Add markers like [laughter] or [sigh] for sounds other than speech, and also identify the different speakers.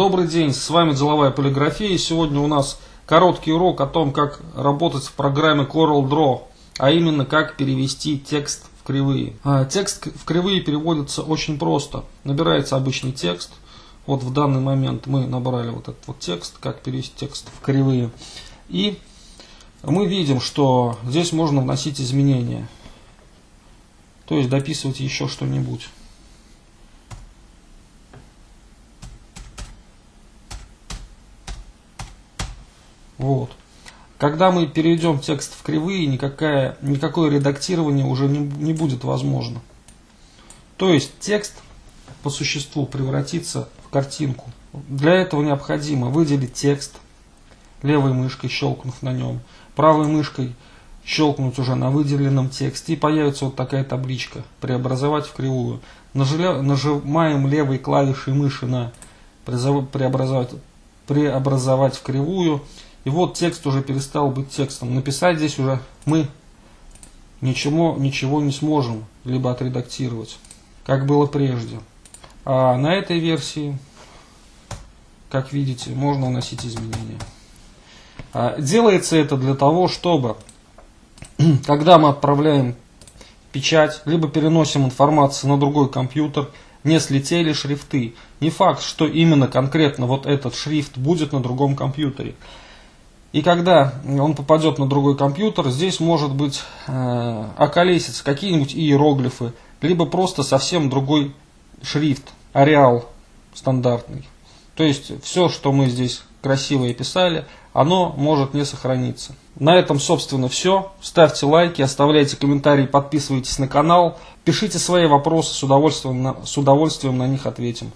Speaker 1: Добрый день, с вами Деловая полиграфия. Сегодня у нас короткий урок о том, как работать в программе CorelDRAW, а именно как перевести текст в кривые. А, текст в кривые переводится очень просто. Набирается обычный текст. Вот в данный момент мы набрали вот этот вот текст, как перевести текст в кривые. И мы видим, что здесь можно вносить изменения. То есть дописывать еще что-нибудь. Вот. Когда мы перейдем текст в кривые, никакое, никакое редактирование уже не, не будет возможно. То есть текст по существу превратится в картинку. Для этого необходимо выделить текст, левой мышкой щелкнув на нем, правой мышкой щелкнуть уже на выделенном тексте и появится вот такая табличка «Преобразовать в кривую». Нажимаем левой клавишей мыши на «Преобразовать, преобразовать в кривую» И вот текст уже перестал быть текстом. Написать здесь уже мы ничего, ничего не сможем, либо отредактировать, как было прежде. А на этой версии, как видите, можно вносить изменения. А делается это для того, чтобы, [clears throat] когда мы отправляем печать, либо переносим информацию на другой компьютер, не слетели шрифты. Не факт, что именно конкретно вот этот шрифт будет на другом компьютере. И когда он попадет на другой компьютер, здесь может быть э, околеситься какие-нибудь иероглифы, либо просто совсем другой шрифт, ареал стандартный. То есть все, что мы здесь красиво писали, оно может не сохраниться. На этом, собственно, все. Ставьте лайки, оставляйте комментарии, подписывайтесь на канал, пишите свои вопросы, с удовольствием на, с удовольствием на них ответим.